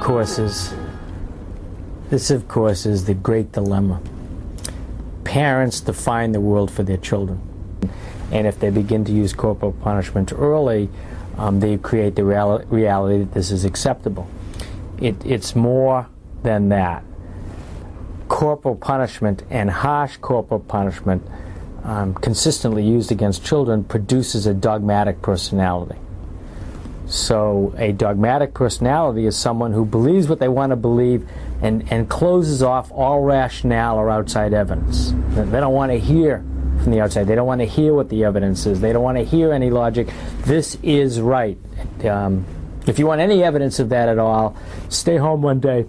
course, is this, of course, is the great dilemma. Parents define the world for their children, and if they begin to use corporal punishment early, um, they create the real reality that this is acceptable. It, it's more than that. Corporal punishment and harsh corporal punishment, um, consistently used against children, produces a dogmatic personality. So, a dogmatic personality is someone who believes what they want to believe and, and closes off all rationale or outside evidence. They don't want to hear from the outside. They don't want to hear what the evidence is. They don't want to hear any logic. This is right. Um, if you want any evidence of that at all, stay home one day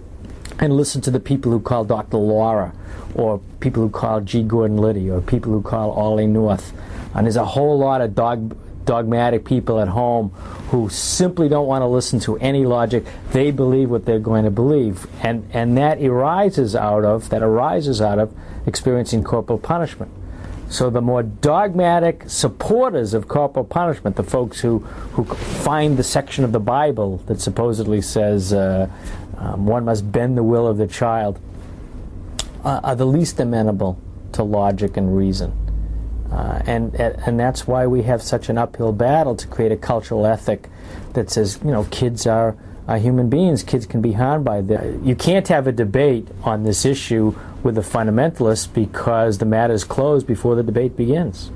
and listen to the people who call Dr. Laura, or people who call G. Gordon Liddy, or people who call Ollie North. And there's a whole lot of dog, dogmatic people at home who simply don't want to listen to any logic. They believe what they're going to believe. And, and that arises out of, that arises out of experiencing corporal punishment. So the more dogmatic supporters of corporal punishment, the folks who, who find the section of the Bible that supposedly says uh, um, one must bend the will of the child, uh, are the least amenable to logic and reason. And and that's why we have such an uphill battle to create a cultural ethic that says you know kids are, human beings. Kids can be harmed by this. You can't have a debate on this issue with the fundamentalists because the matter is closed before the debate begins.